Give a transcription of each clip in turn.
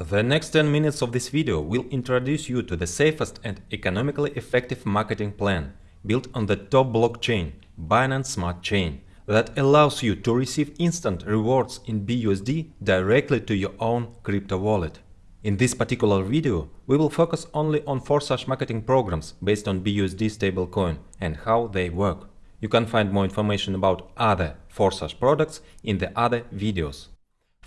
The next 10 minutes of this video will introduce you to the safest and economically effective marketing plan built on the top blockchain, Binance Smart Chain, that allows you to receive instant rewards in BUSD directly to your own crypto wallet. In this particular video, we will focus only on Forsage marketing programs based on BUSD stablecoin and how they work. You can find more information about other Forsage products in the other videos.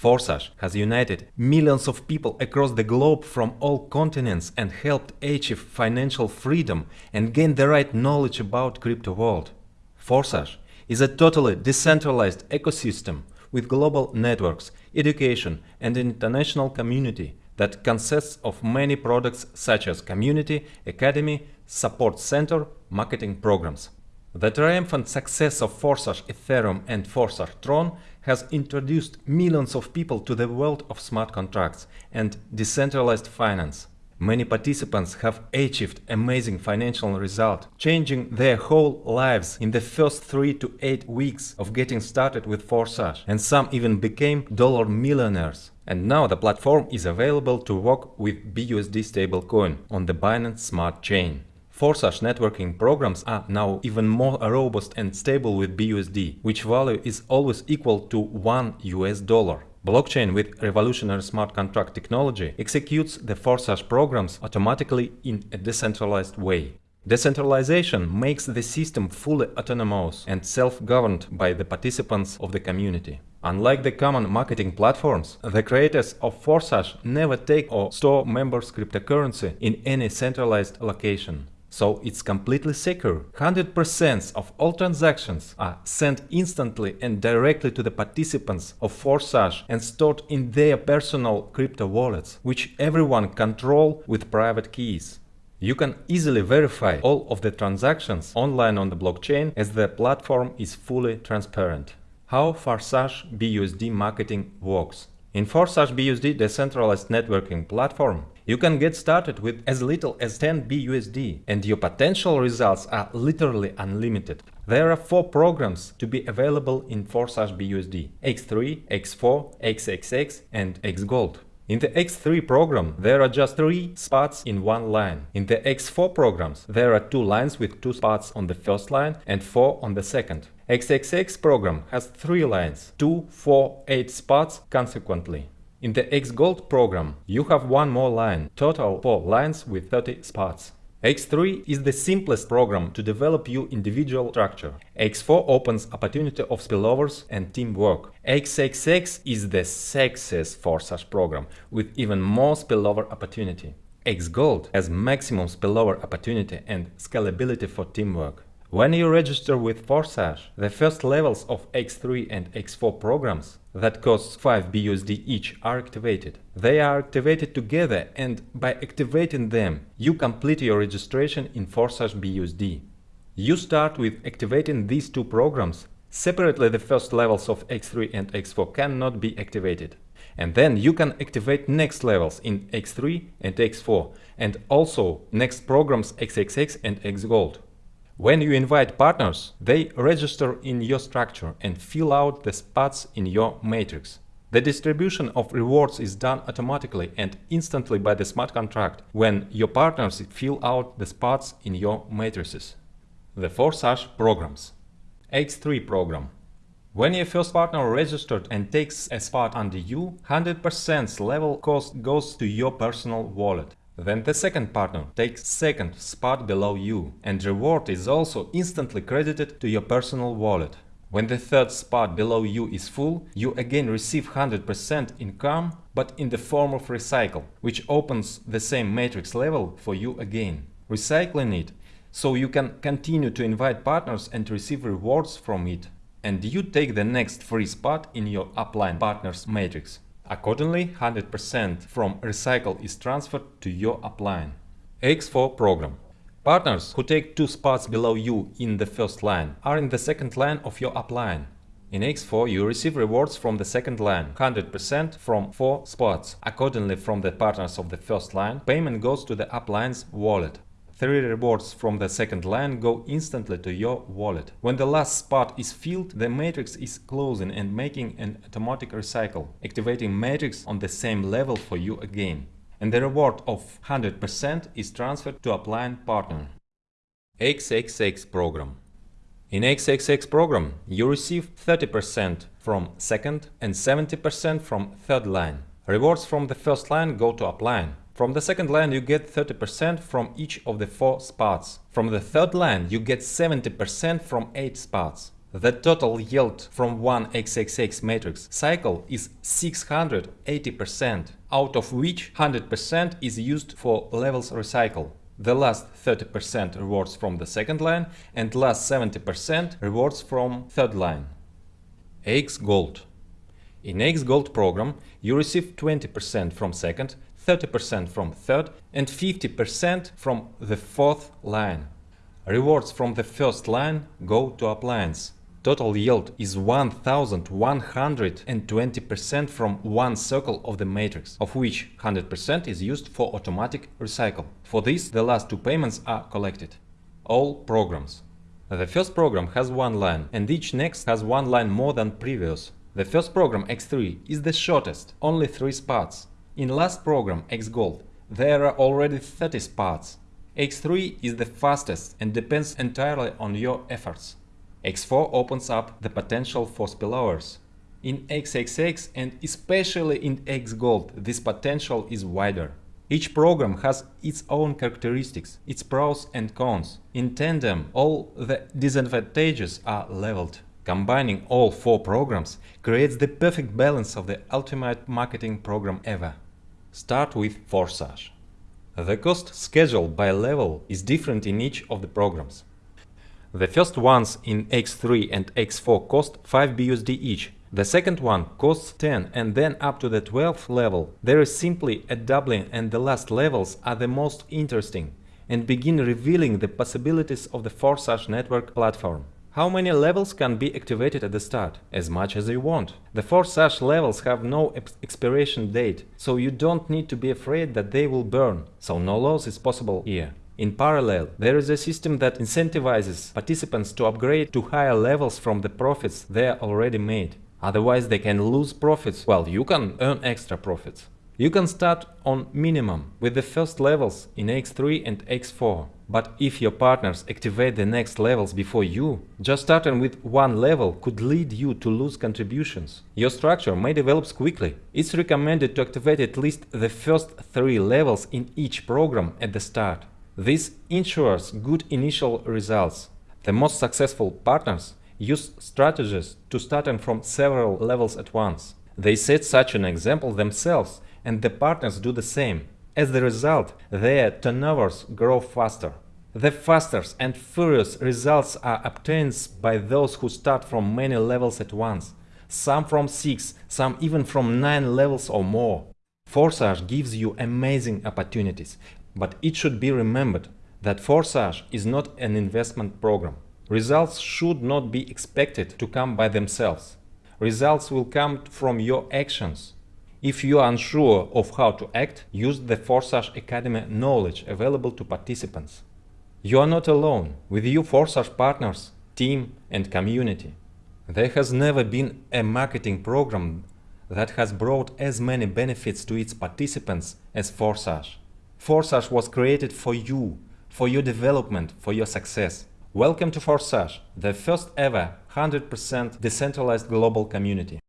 Forsage has united millions of people across the globe from all continents and helped achieve financial freedom and gain the right knowledge about crypto world. Forsage is a totally decentralized ecosystem with global networks, education and international community that consists of many products such as community, academy, support center, marketing programs. The triumphant success of Forsage Ethereum and Forsage Tron has introduced millions of people to the world of smart contracts and decentralized finance. Many participants have achieved amazing financial results, changing their whole lives in the first 3 to 8 weeks of getting started with Forsage, and some even became dollar millionaires. And now the platform is available to work with BUSD stablecoin on the Binance Smart Chain. Forsage networking programs are now even more robust and stable with BUSD, which value is always equal to 1 US dollar. Blockchain with revolutionary smart contract technology executes the Forsage programs automatically in a decentralized way. Decentralization makes the system fully autonomous and self-governed by the participants of the community. Unlike the common marketing platforms, the creators of Forsage never take or store members' cryptocurrency in any centralized location. So it's completely secure. 100% of all transactions are sent instantly and directly to the participants of Forsage and stored in their personal crypto wallets, which everyone control with private keys. You can easily verify all of the transactions online on the blockchain as the platform is fully transparent. How Forsage BUSD marketing works in Forsage BUSD the decentralized networking platform, you can get started with as little as 10 BUSD and your potential results are literally unlimited. There are four programs to be available in Forsage BUSD X3, X4, XXX and XGold. In the X3 program, there are just three spots in one line. In the X4 programs, there are two lines with two spots on the first line and four on the second. XXX program has three lines, 2, 4, 8 spots consequently. In the X-Gold program, you have one more line, total 4 lines with 30 spots. X3 is the simplest program to develop your individual structure. X4 opens opportunity of spillovers and teamwork. XXX is the sexiest Forsage program with even more spillover opportunity. X Gold has maximum spillover opportunity and scalability for teamwork. When you register with Forsage, the first levels of X3 and X4 programs that cost 5 BUSD each are activated. They are activated together and by activating them, you complete your registration in Forsage BUSD. You start with activating these two programs. Separately the first levels of X3 and X4 cannot be activated. And then you can activate next levels in X3 and X4 and also next programs XXX and XGold. When you invite partners, they register in your structure and fill out the spots in your matrix. The distribution of rewards is done automatically and instantly by the smart contract when your partners fill out the spots in your matrices. The Forsage programs. X3 program. When your first partner registered and takes a spot under you, 100% level cost goes to your personal wallet. Then the second partner takes second spot below you and reward is also instantly credited to your personal wallet. When the third spot below you is full, you again receive 100% income, but in the form of recycle, which opens the same matrix level for you again. Recycling it, so you can continue to invite partners and receive rewards from it. And you take the next free spot in your upline partners matrix. Accordingly, 100% from Recycle is transferred to your upline. X4 program. Partners who take two spots below you in the first line are in the second line of your upline. In X4 you receive rewards from the second line, 100% from 4 spots. Accordingly from the partners of the first line, payment goes to the upline's wallet. Three rewards from the second line go instantly to your wallet. When the last spot is filled, the matrix is closing and making an automatic recycle, activating matrix on the same level for you again. And the reward of 100% is transferred to upline partner. XXX program. In XXX program, you receive 30% from second and 70% from third line. Rewards from the first line go to upline. From the second line you get 30% from each of the 4 spots. From the third line you get 70% from 8 spots. The total yield from one XXX matrix cycle is 680%, out of which 100% is used for levels recycle the last 30% rewards from the second line and last 70% rewards from third line. X Gold In X Gold program you receive 20% from second, 30% from third and 50% from the fourth line. Rewards from the first line go to uplines. Total yield is 1120% from one circle of the matrix, of which 100% is used for automatic recycle. For this, the last two payments are collected. All programs. The first program has one line, and each next has one line more than previous. The first program X3 is the shortest, only 3 spots. In last program X-Gold, there are already 30 spots. X3 is the fastest and depends entirely on your efforts. X4 opens up the potential for spillovers. In XXX and especially in X-Gold this potential is wider. Each program has its own characteristics, its pros and cons. In tandem, all the disadvantages are leveled. Combining all four programs creates the perfect balance of the ultimate marketing program ever. Start with Forsage. The cost schedule by level is different in each of the programs. The first ones in X3 and X4 cost 5 BUSD each. The second one costs 10 and then up to the 12th level. There is simply a doubling and the last levels are the most interesting and begin revealing the possibilities of the Forsage network platform. How many levels can be activated at the start? As much as you want. The Forsage levels have no expiration date, so you don't need to be afraid that they will burn, so no loss is possible here. In parallel, there is a system that incentivizes participants to upgrade to higher levels from the profits they already made. Otherwise they can lose profits while you can earn extra profits. You can start on minimum with the first levels in X3 and X4. But if your partners activate the next levels before you, just starting with one level could lead you to lose contributions. Your structure may develop quickly. It's recommended to activate at least the first three levels in each program at the start. This ensures good initial results. The most successful partners use strategies to start from several levels at once. They set such an example themselves and the partners do the same. As the result, their turnovers grow faster. The fastest and furious results are obtained by those who start from many levels at once, some from 6, some even from 9 levels or more. Forsage gives you amazing opportunities, but it should be remembered that Forsage is not an investment program. Results should not be expected to come by themselves. Results will come from your actions. If you are unsure of how to act, use the Forsage Academy knowledge available to participants. You are not alone, with you Forsage partners, team and community. There has never been a marketing program that has brought as many benefits to its participants as Forsage. Forsage was created for you, for your development, for your success. Welcome to Forsage, the first ever 100% decentralized global community.